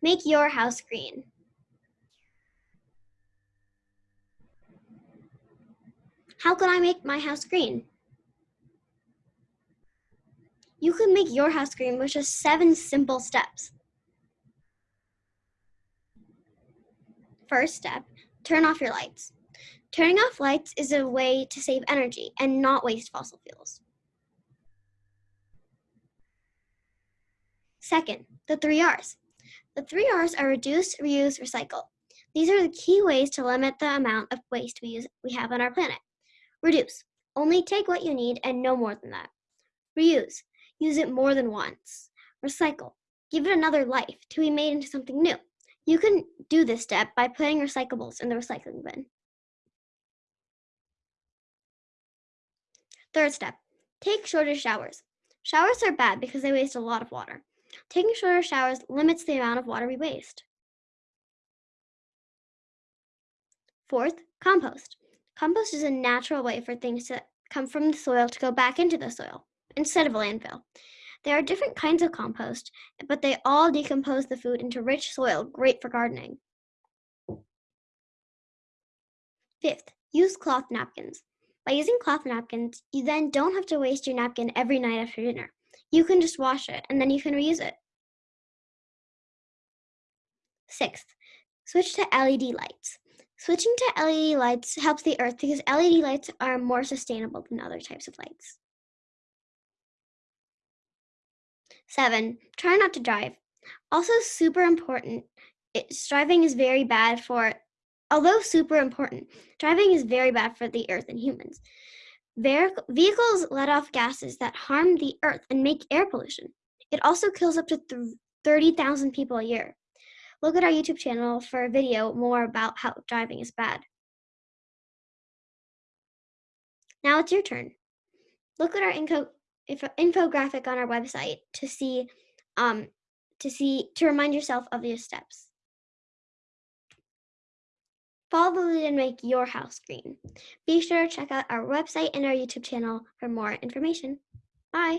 Make your house green. How can I make my house green? You can make your house green with just seven simple steps. First step, turn off your lights. Turning off lights is a way to save energy and not waste fossil fuels. Second, the three R's. The three R's are reduce, reuse, recycle. These are the key ways to limit the amount of waste we, use, we have on our planet. Reduce. Only take what you need and no more than that. Reuse. Use it more than once. Recycle. Give it another life to be made into something new. You can do this step by putting recyclables in the recycling bin. Third step, take shorter showers. Showers are bad because they waste a lot of water. Taking shorter showers limits the amount of water we waste. Fourth, compost. Compost is a natural way for things to come from the soil to go back into the soil instead of a landfill. There are different kinds of compost, but they all decompose the food into rich soil, great for gardening. Fifth, use cloth napkins. By using cloth napkins, you then don't have to waste your napkin every night after dinner. You can just wash it and then you can reuse it. Sixth, switch to LED lights. Switching to LED lights helps the earth because LED lights are more sustainable than other types of lights. Seven, try not to drive. Also super important, it's, driving is very bad for, although super important, driving is very bad for the earth and humans. Vehicles let off gases that harm the earth and make air pollution. It also kills up to 30,000 people a year. Look at our YouTube channel for a video more about how driving is bad. Now it's your turn. Look at our info infographic on our website to see um, to see to remind yourself of these steps. Follow the lead and make your house green. Be sure to check out our website and our YouTube channel for more information. Bye.